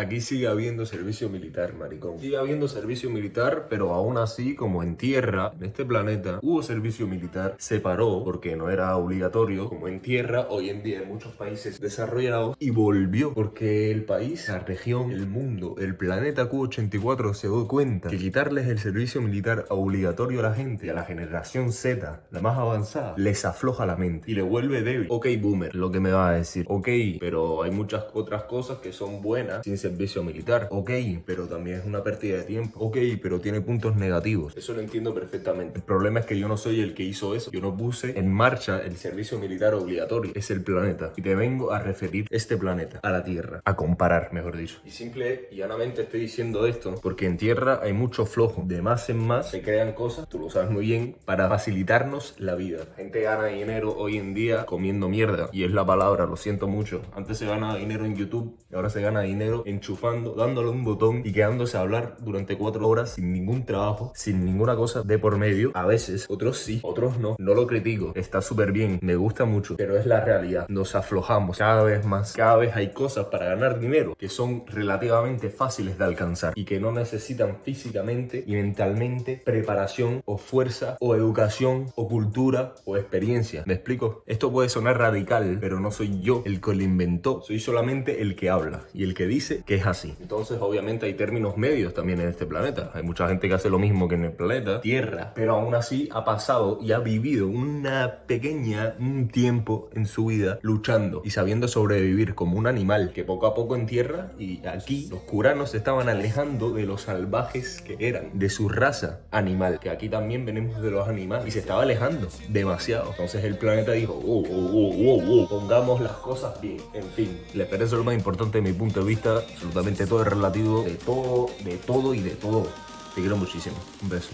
Aquí sigue habiendo servicio militar, maricón. Sigue habiendo servicio militar, pero aún así, como en tierra, en este planeta, hubo servicio militar, se paró porque no era obligatorio, como en tierra, hoy en día en muchos países desarrollados, y volvió porque el país, la región, el mundo, el planeta Q84 se dio cuenta que quitarles el servicio militar obligatorio a la gente, a la generación Z, la más avanzada, les afloja la mente y le vuelve débil. Ok, boomer, lo que me va a decir. Ok, pero hay muchas otras cosas que son buenas sin servicio militar. Ok, pero también es una pérdida de tiempo. Ok, pero tiene puntos negativos. Eso lo entiendo perfectamente. El problema es que yo no soy el que hizo eso. Yo no puse en marcha el servicio militar obligatorio. Es el planeta. Y te vengo a referir este planeta a la Tierra. A comparar, mejor dicho. Y simple y llanamente estoy diciendo esto porque en Tierra hay mucho flojo. De más en más se crean cosas, tú lo sabes muy bien, para facilitarnos la vida. La gente gana dinero hoy en día comiendo mierda. Y es la palabra, lo siento mucho. Antes se gana dinero en YouTube y ahora se gana dinero enchufando, dándole un botón y quedándose a hablar durante cuatro horas sin ningún trabajo, sin ninguna cosa de por medio. A veces, otros sí, otros no. No lo critico, está súper bien, me gusta mucho, pero es la realidad. Nos aflojamos cada vez más. Cada vez hay cosas para ganar dinero que son relativamente fáciles de alcanzar y que no necesitan físicamente y mentalmente preparación o fuerza o educación o cultura o experiencia. ¿Me explico? Esto puede sonar radical, pero no soy yo el que lo inventó. Soy solamente el que habla y el que dice que es así. Entonces, obviamente, hay términos medios también en este planeta. Hay mucha gente que hace lo mismo que en el planeta Tierra, pero aún así ha pasado y ha vivido una pequeña un tiempo en su vida luchando y sabiendo sobrevivir como un animal que poco a poco en tierra y aquí los curanos se estaban alejando de los salvajes que eran, de su raza animal, que aquí también venimos de los animales y se estaba alejando demasiado. Entonces el planeta dijo, oh, oh, oh, oh, pongamos las cosas bien. En fin, les parece lo más importante de mi punto de vista, absolutamente todo es relativo, de todo, de todo y de todo. Te quiero muchísimo. Un beso.